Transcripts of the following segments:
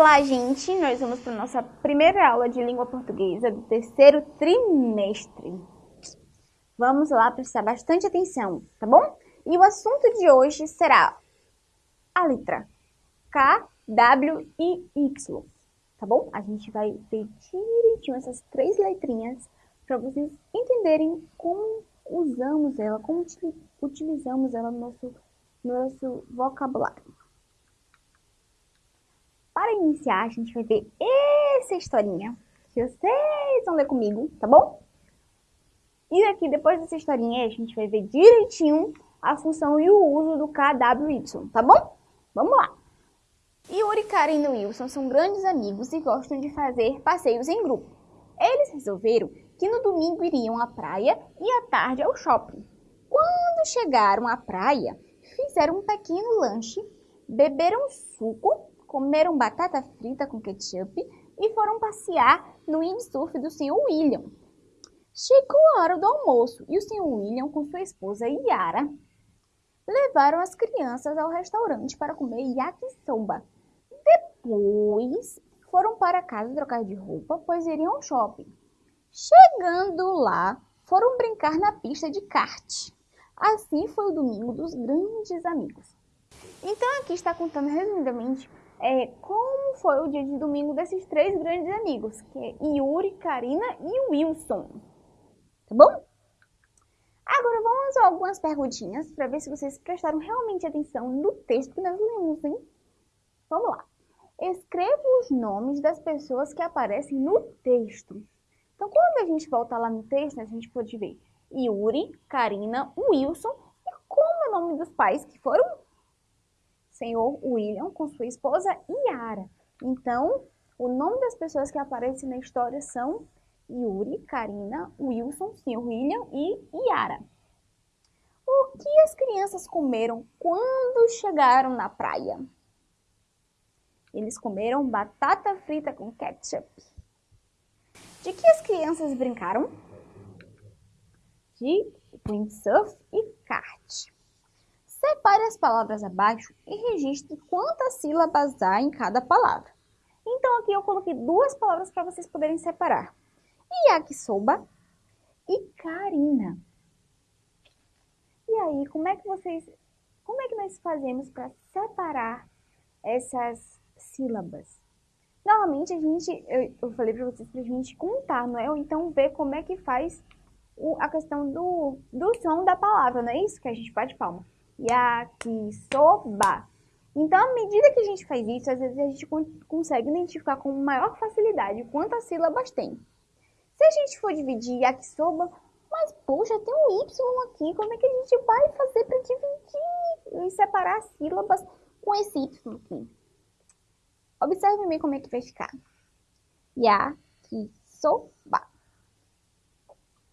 Olá, gente! Nós vamos para a nossa primeira aula de língua portuguesa do terceiro trimestre. Vamos lá prestar bastante atenção, tá bom? E o assunto de hoje será a letra K, W e Y, tá bom? A gente vai ver direitinho essas três letrinhas para vocês entenderem como usamos ela, como utilizamos ela no nosso, no nosso vocabulário. Para iniciar, a gente vai ver essa historinha, que vocês vão ler comigo, tá bom? E aqui, depois dessa historinha, a gente vai ver direitinho a função e o uso do KWY, tá bom? Vamos lá! Yuri, Karen e Wilson são grandes amigos e gostam de fazer passeios em grupo. Eles resolveram que no domingo iriam à praia e à tarde ao shopping. Quando chegaram à praia, fizeram um pequeno lanche, beberam suco comeram batata frita com ketchup e foram passear no windsurf do Sr. William. Chegou a hora do almoço e o Sr. William, com sua esposa Yara, levaram as crianças ao restaurante para comer yakisoba. Depois, foram para casa trocar de roupa, pois iriam ao shopping. Chegando lá, foram brincar na pista de kart. Assim foi o domingo dos grandes amigos. Então aqui está contando resumidamente é, como foi o dia de domingo desses três grandes amigos, que é Yuri, Karina e Wilson. Tá bom? Agora vamos a algumas perguntinhas para ver se vocês prestaram realmente atenção no texto que nós lemos, hein? Vamos lá. Escreva os nomes das pessoas que aparecem no texto. Então, quando a gente volta lá no texto, a gente pode ver Yuri, Karina, Wilson e como é o nome dos pais que foram senhor William com sua esposa Yara. Então, o nome das pessoas que aparecem na história são Yuri, Karina, Wilson, senhor William e Yara. O que as crianças comeram quando chegaram na praia? Eles comeram batata frita com ketchup. De que as crianças brincaram? De windsurf e kart. Separe as palavras abaixo e registre quantas sílabas há em cada palavra. Então aqui eu coloquei duas palavras para vocês poderem separar. Yakisoba e Karina. E aí, como é que vocês, como é que nós fazemos para separar essas sílabas? Normalmente a gente, eu, eu falei para vocês para a gente contar, não é? Ou então ver como é que faz o, a questão do, do som da palavra, não é isso? Que a gente bate palma yakisoba. Então, à medida que a gente faz isso, às vezes a gente consegue identificar com maior facilidade quantas sílabas tem. Se a gente for dividir yakisoba, mas poxa, tem um Y aqui, como é que a gente vai fazer para dividir e separar as sílabas com esse Y aqui? Observe bem como é que vai ficar. Yakisoba.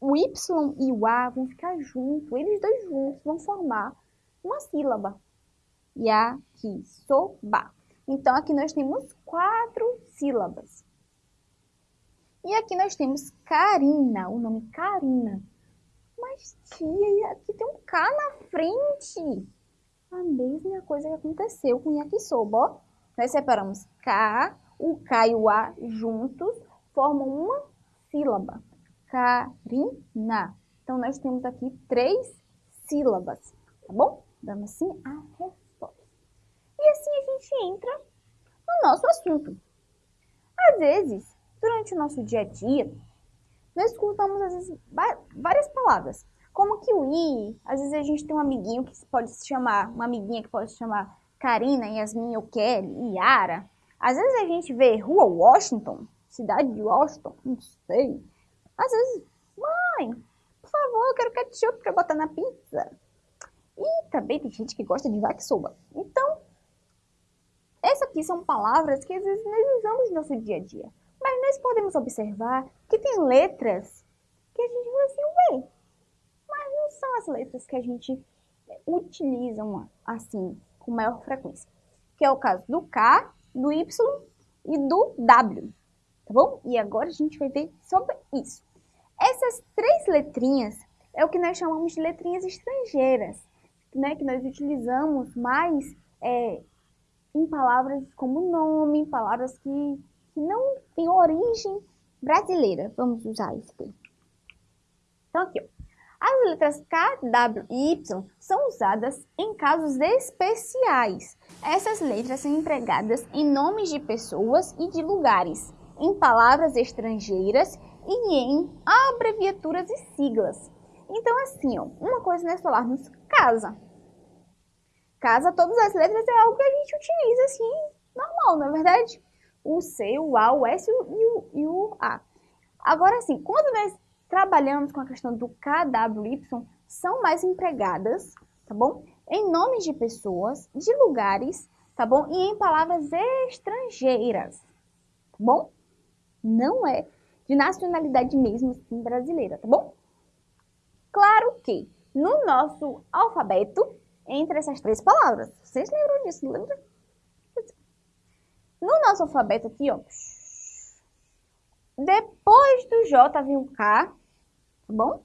O Y e o A vão ficar juntos, eles dois juntos vão formar uma sílaba. Yakisoba. Então, aqui nós temos quatro sílabas. E aqui nós temos Karina, o nome Karina. Mas, tia, aqui tem um K na frente. A mesma coisa que aconteceu com yakisoba, ó. Nós separamos K, o K e o A juntos formam uma sílaba. Karina. Então, nós temos aqui três sílabas, tá bom? Dando assim a resposta. E assim a gente entra no nosso assunto. Às vezes, durante o nosso dia a dia, nós escutamos às vezes, várias palavras, como kiwi, às vezes a gente tem um amiguinho que pode se chamar, uma amiguinha que pode se chamar Karina, Yasmin ou Kelly, Yara. Às vezes a gente vê Rua Washington, cidade de Washington, não sei. Às vezes, mãe, por favor, eu quero ketchup para botar na pizza. E também tem gente que gosta de vaquisoba. Então, essas aqui são palavras que às vezes nós usamos no nosso dia a dia. Mas nós podemos observar que tem letras que a gente vai assim, ué, mas não são as letras que a gente utiliza assim, com maior frequência. Que é o caso do K, do Y e do W, tá bom? E agora a gente vai ver sobre isso. Essas três letrinhas é o que nós chamamos de letrinhas estrangeiras né, que nós utilizamos mais é, em palavras como nome, palavras que, que não têm origem brasileira. Vamos usar isso aqui. Então, aqui, ó. As letras K, W e Y são usadas em casos especiais. Essas letras são empregadas em nomes de pessoas e de lugares, em palavras estrangeiras e em abreviaturas e siglas. Então, assim, ó, uma coisa nós falarmos casa. Casa, todas as letras é algo que a gente utiliza assim, normal, não é verdade? O C, o A, o S e o, e o A. Agora, assim, quando nós trabalhamos com a questão do KWY, são mais empregadas, tá bom? Em nomes de pessoas, de lugares, tá bom? E em palavras estrangeiras, tá bom? Não é de nacionalidade mesmo assim, brasileira, tá bom? Claro que no nosso alfabeto, entre essas três palavras, vocês lembram disso, lembra? No nosso alfabeto aqui, ó, depois do J vem o K, tá bom?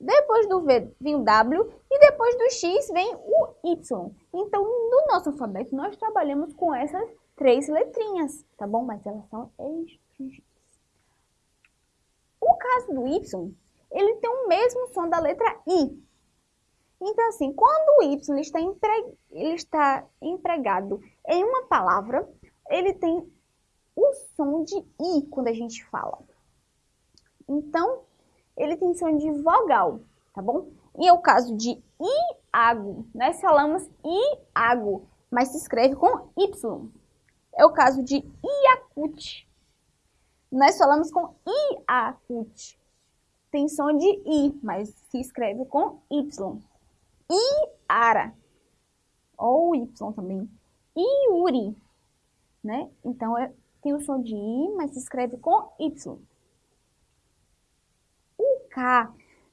Depois do V vem o W e depois do X vem o Y. Então, no nosso alfabeto, nós trabalhamos com essas três letrinhas, tá bom? Mas elas são estrangeiras. O caso do Y, ele tem o mesmo som da letra I. Então, assim, quando o Y está, empre... ele está empregado em uma palavra, ele tem o som de I quando a gente fala. Então, ele tem som de vogal, tá bom? E é o caso de Iago. Nós falamos Iago, mas se escreve com Y. É o caso de Iacute. Nós falamos com Iacute. Tem som de I, mas se escreve com Y. Iara. Ou Y também. Iuri. Né? Então, é, tem o som de I, mas se escreve com Y. O K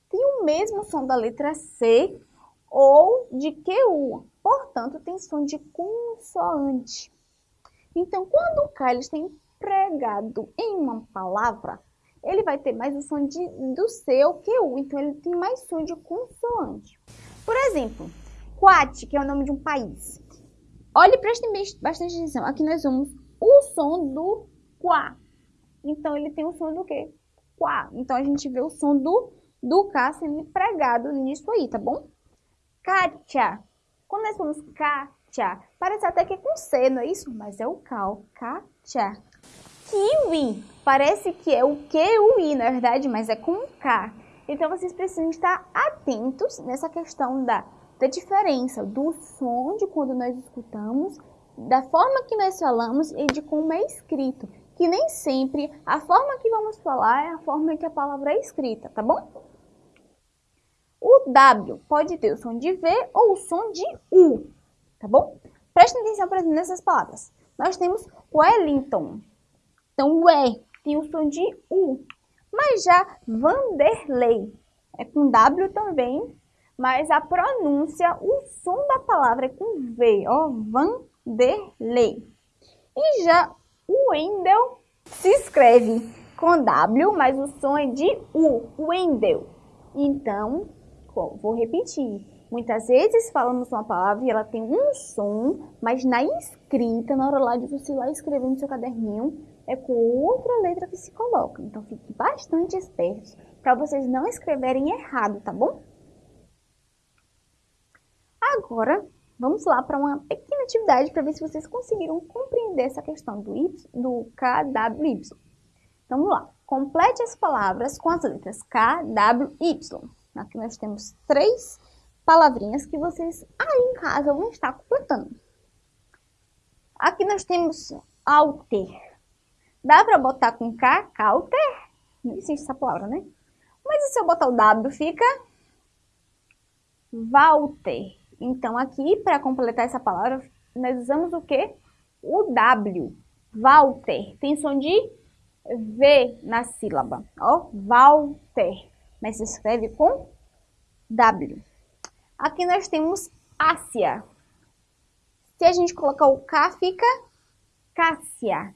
tem o mesmo som da letra C ou de QU, portanto, tem som de consoante. Então, quando o K está empregado em uma palavra, ele vai ter mais o som de, do C ou QU, então ele tem mais som de consoante. Por exemplo, Quat, que é o nome de um país. Olhe, prestem bastante atenção. Aqui nós vamos o som do Quá. Então, ele tem o som do quê? Quá. Então, a gente vê o som do, do K sendo empregado nisso aí, tá bom? Kátia. Quando nós falamos Kátia, parece até que é com C, não é isso? Mas é o K, o Kátia. Kiwi. Parece que é o Q, o I, na verdade, mas é com K. Então, vocês precisam estar atentos nessa questão da, da diferença do som de quando nós escutamos, da forma que nós falamos e de como é escrito. Que nem sempre a forma que vamos falar é a forma que a palavra é escrita, tá bom? O W pode ter o som de V ou o som de U, tá bom? Prestem atenção nessas palavras. Nós temos Wellington. Então, o E tem o som de U. Mas já Vanderlei é com W também, mas a pronúncia, o som da palavra é com V, ó, Vanderlei. E já o Wendel se escreve com W, mas o som é de U, Wendel. Então, vou repetir. Muitas vezes falamos uma palavra e ela tem um som, mas na escrita, na hora lá de você lá escrever no seu caderninho, é com outra letra que se coloca. Então, fique bastante espertos para vocês não escreverem errado, tá bom? Agora, vamos lá para uma pequena atividade para ver se vocês conseguiram compreender essa questão do, y, do KWY. Então, vamos lá. Complete as palavras com as letras K, W, Y. Aqui nós temos três palavrinhas que vocês aí em casa vão estar completando. Aqui nós temos alter. Dá para botar com K, Cauter? Não existe essa palavra, né? Mas e se eu botar o W, fica Walter. Então, aqui, para completar essa palavra, nós usamos o quê? O W. Walter. Tem som de V na sílaba. Ó, Walter. Mas se escreve com W. Aqui nós temos Ásia. Se a gente colocar o K, fica Cássia.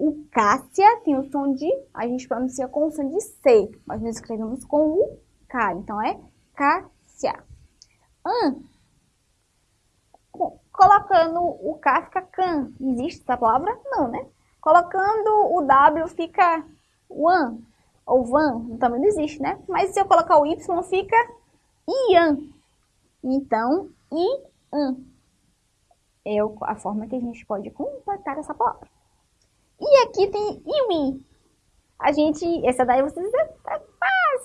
O Cássia tem o som de, a gente pronuncia com o som de C, mas nós escrevemos com o K, então é Cássia. An, colocando o K fica can. Existe essa palavra? Não, né? Colocando o W fica one ou van, também não existe, né? Mas se eu colocar o Y fica ian. Então, ian é a forma que a gente pode completar essa palavra. E aqui tem iwi. A gente, essa daí vocês é fácil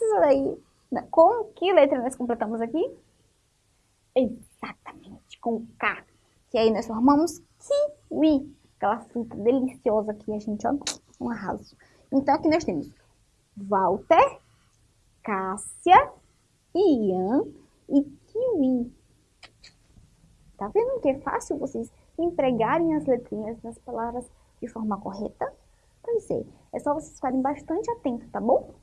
isso daí. Com que letra nós completamos aqui? Exatamente, com K. Que aí nós formamos kiwi. Aquela fruta deliciosa que a gente, ó, um arraso. Então aqui nós temos Walter, Cássia, Ian e Kiwi. Tá vendo que é fácil vocês empregarem as letrinhas nas palavras de forma correta? Pois é, é só vocês ficarem bastante atentos, tá bom?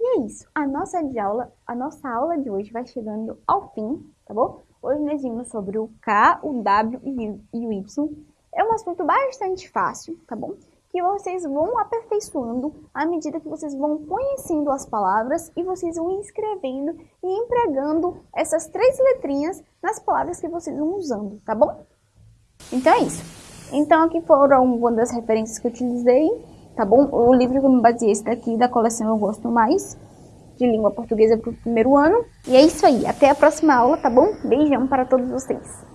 E é isso, a nossa, de aula, a nossa aula de hoje vai chegando ao fim, tá bom? Hoje nós vimos sobre o K, o W e o Y. É um assunto bastante fácil, tá bom? Que vocês vão aperfeiçoando à medida que vocês vão conhecendo as palavras e vocês vão escrevendo e empregando essas três letrinhas nas palavras que vocês vão usando, tá bom? Então é isso. Então aqui foram uma das referências que eu utilizei tá bom? O livro que eu me baseei esse daqui da coleção Eu Gosto Mais, de língua portuguesa para o primeiro ano. E é isso aí, até a próxima aula, tá bom? Beijão para todos vocês.